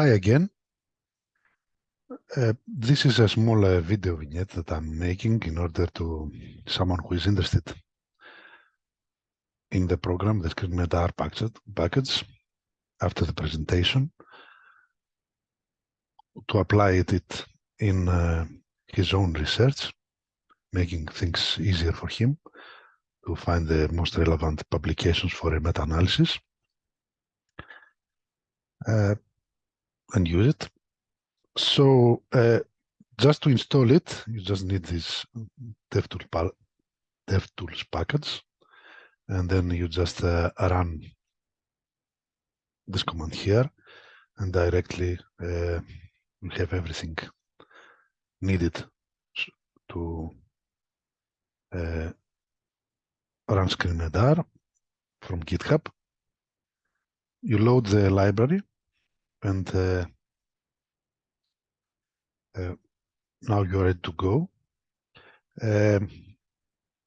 Hi again. Uh, this is a small uh, video vignette that I'm making in order to someone who is interested in the program, the ScreenMed package, package after the presentation to apply it in uh, his own research, making things easier for him to find the most relevant publications for a meta-analysis uh, and use it. So uh, just to install it, you just need this DevTools, DevTools package, and then you just uh, run this command here, and directly uh, you have everything needed to uh, run ScreenMedR from GitHub. You load the library and uh, uh, now you're ready to go. Um,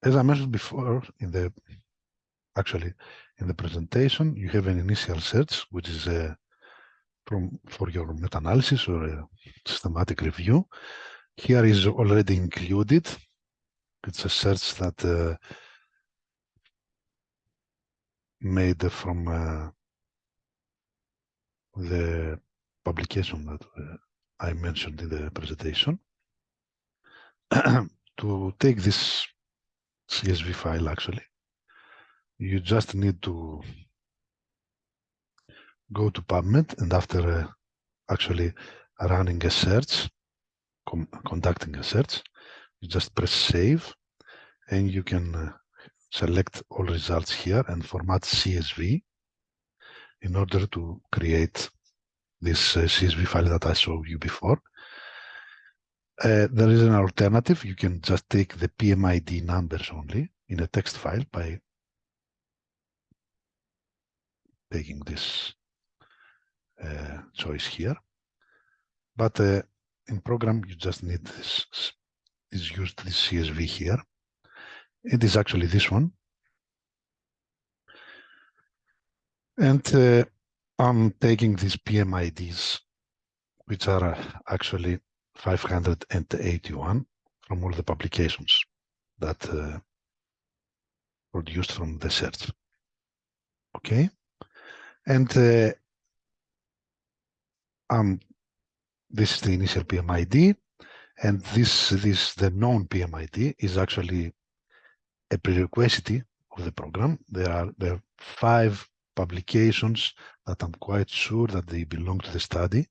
as I mentioned before in the actually in the presentation, you have an initial search, which is uh, from for your meta-analysis or a systematic review. Here is already included. It's a search that uh, made from uh, the publication that uh, I mentioned in the presentation. to take this CSV file, actually, you just need to go to PubMed and after uh, actually running a search, conducting a search, you just press save and you can uh, select all results here and format CSV in order to create this uh, CSV file that I showed you before. Uh, there is an alternative. You can just take the PMID numbers only in a text file by taking this uh, choice here. But uh, in program, you just need this, is used this CSV here. It is actually this one. And uh, I'm taking these PMIDs, which are uh, actually 581 from all the publications that uh, produced from the search. Okay, and uh, um, this is the initial PMID, and this this the known PMID is actually a prerequisite of the program. There are there are five publications that I'm quite sure that they belong to the study,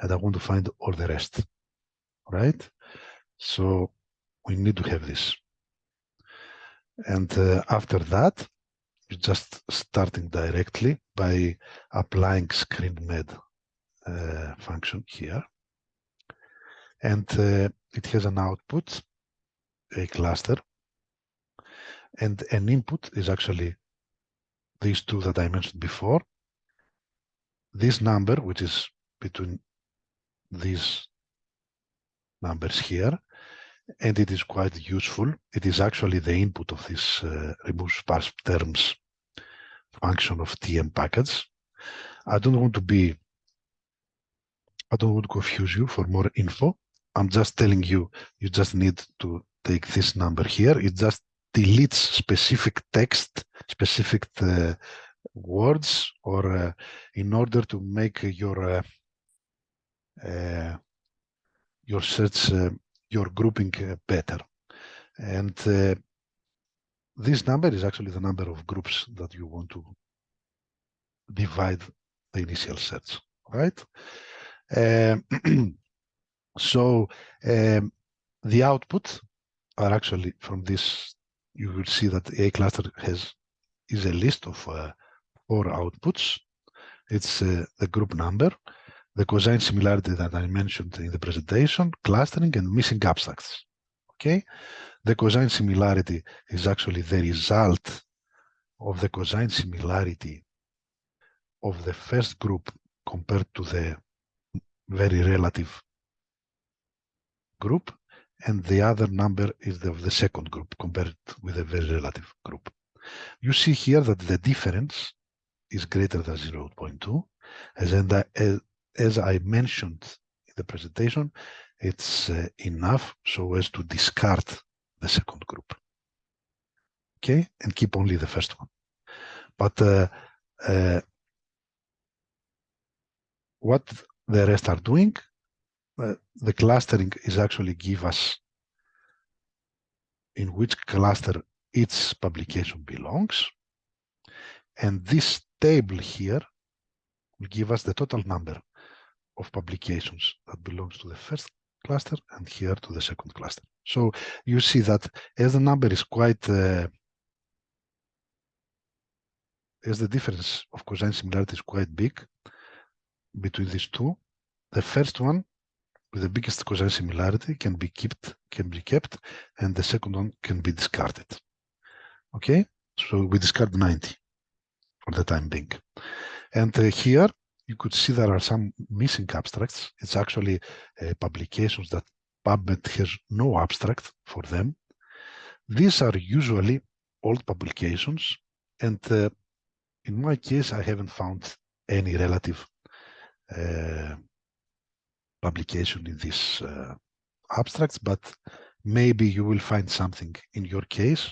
and I want to find all the rest, right? So we need to have this. And uh, after that, you're just starting directly by applying ScreenMed uh, function here. And uh, it has an output, a cluster, and an input is actually these two that I mentioned before. This number, which is between these numbers here, and it is quite useful. It is actually the input of this uh, remove sparse terms function of TM package. I don't want to be, I don't want to confuse you for more info. I'm just telling you, you just need to take this number here. It just deletes specific text, specific uh, words, or uh, in order to make your uh, your search, your grouping better. And this number is actually the number of groups that you want to divide the initial search, right? Um, so um, the output are actually from this you will see that A cluster has is a list of uh, four outputs. It's uh, the group number, the cosine similarity that I mentioned in the presentation, clustering and missing abstracts. Okay, the cosine similarity is actually the result of the cosine similarity of the first group compared to the very relative group and the other number is the, of the second group compared with a very relative group. You see here that the difference is greater than 0.2, as, uh, as I mentioned in the presentation, it's uh, enough so as to discard the second group. Okay, and keep only the first one. But uh, uh, what the rest are doing, uh, the clustering is actually give us in which cluster its publication belongs. And this table here will give us the total number of publications that belongs to the first cluster and here to the second cluster. So you see that as the number is quite, uh, as the difference of cosine similarity is quite big between these two, the first one with the biggest cosine similarity can be kept, can be kept, and the second one can be discarded. Okay, so we discard 90 for the time being. And uh, here you could see there are some missing abstracts. It's actually uh, publications that PubMed has no abstract for them. These are usually old publications, and uh, in my case, I haven't found any relative uh, publication in these uh, abstracts, but maybe you will find something in your case.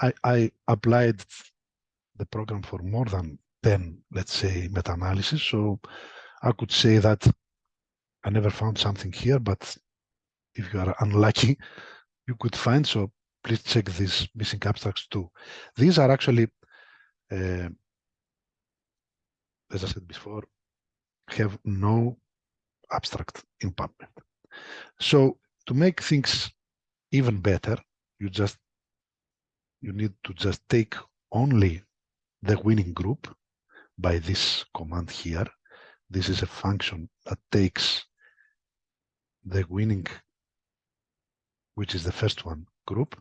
I, I applied the program for more than 10, let's say, meta-analysis. So I could say that I never found something here, but if you are unlucky, you could find. So please check these missing abstracts too. These are actually, uh, as I said before, have no abstract in PubMed. So to make things even better, you just you need to just take only the winning group by this command here. This is a function that takes the winning, which is the first one, group.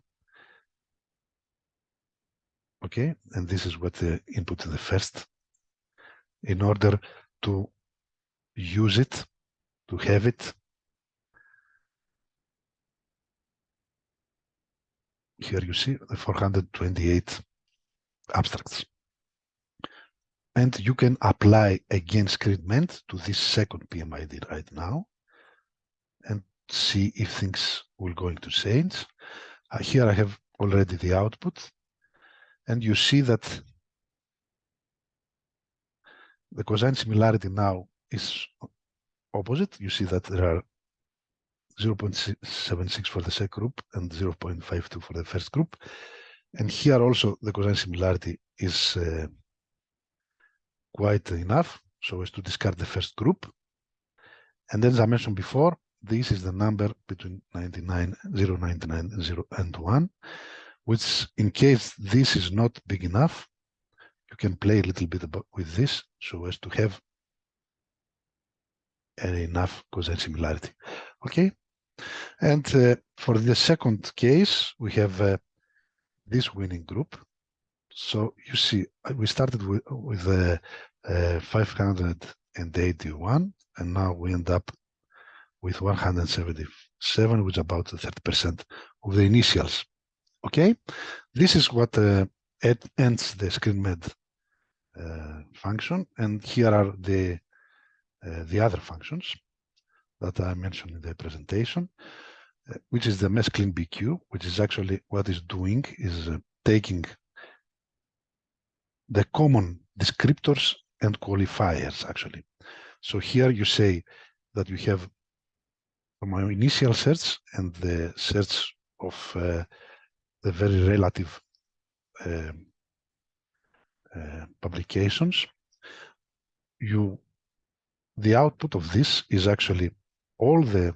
Okay, and this is what the input to the first in order to use it, to have it. Here you see the 428 abstracts and you can apply again ScreenMed to this second PMID right now and see if things will going to change. Uh, here I have already the output and you see that the cosine similarity now is opposite. You see that there are 0.76 for the second group and 0.52 for the first group. And here also the cosine similarity is uh, quite enough so as to discard the first group. And as I mentioned before, this is the number between 99, 0, 99 and 0 and 1, which in case this is not big enough, you can play a little bit with this so as to have enough cosine similarity. Okay, and uh, for the second case, we have uh, this winning group. So you see, uh, we started with, with uh, uh, 581, and now we end up with 177, which is about 30% of the initials. Okay, this is what uh, ends the ScreenMed function, and here are the the other functions that I mentioned in the presentation, uh, which is the mesclin BQ, which is actually what is doing is taking the common descriptors and qualifiers actually. So here you say that you have my initial search and the search of uh, the very relative uh, uh, publications. You, the output of this is actually all the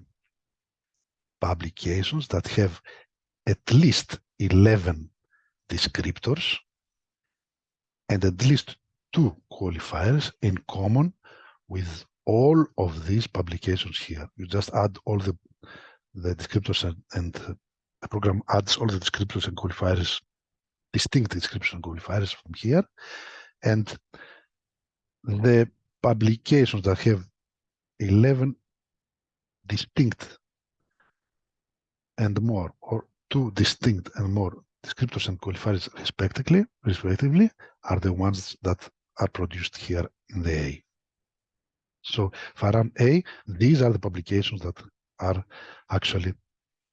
publications that have at least 11 descriptors and at least two qualifiers in common with all of these publications here. You just add all the, the descriptors and, and the program adds all the descriptors and qualifiers, distinct descriptors and qualifiers from here. And the publications that have 11 distinct and more, or two distinct and more descriptors and qualifiers respectively, respectively are the ones that are produced here in the A. So Faran A, these are the publications that are actually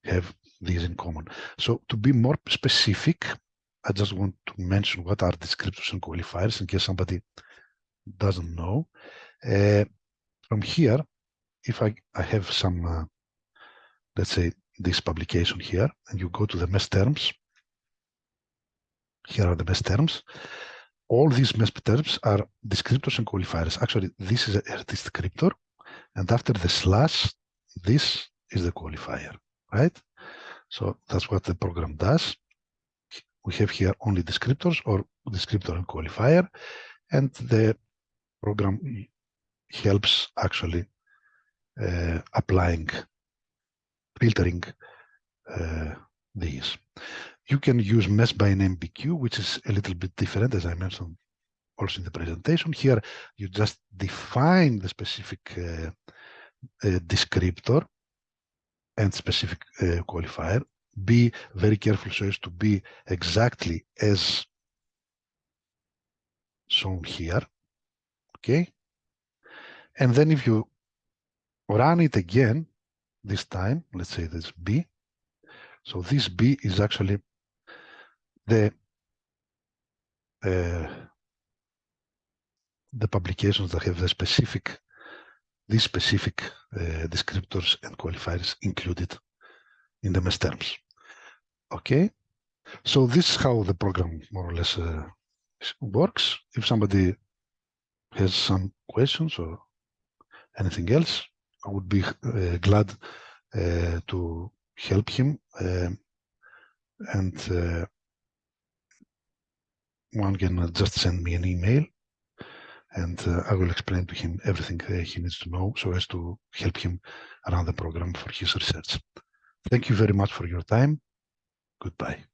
have these in common. So to be more specific, I just want to mention what are descriptors and qualifiers in case somebody doesn't know. Uh, from here, if I, I have some, uh, let's say this publication here, and you go to the MeSH terms, here are the MeSH terms. All these MeSH terms are descriptors and qualifiers. Actually, this is a descriptor, and after the slash, this is the qualifier, right? So that's what the program does. We have here only descriptors or descriptor and qualifier, and the program helps actually uh, applying, filtering uh, these. You can use MeSH by name BQ, which is a little bit different, as I mentioned also in the presentation. Here, you just define the specific uh, uh descriptor and specific uh, qualifier. Be very careful so as to be exactly as shown here. Okay. And then if you run it again, this time, let's say this B. So this B is actually the uh, the publications that have the specific these specific uh, descriptors and qualifiers included in the MeSH terms. Okay, so this is how the program more or less uh, works. If somebody has some questions or anything else, I would be uh, glad uh, to help him. Um, and uh, one can just send me an email and uh, I will explain to him everything uh, he needs to know so as to help him run the program for his research. Thank you very much for your time. Goodbye.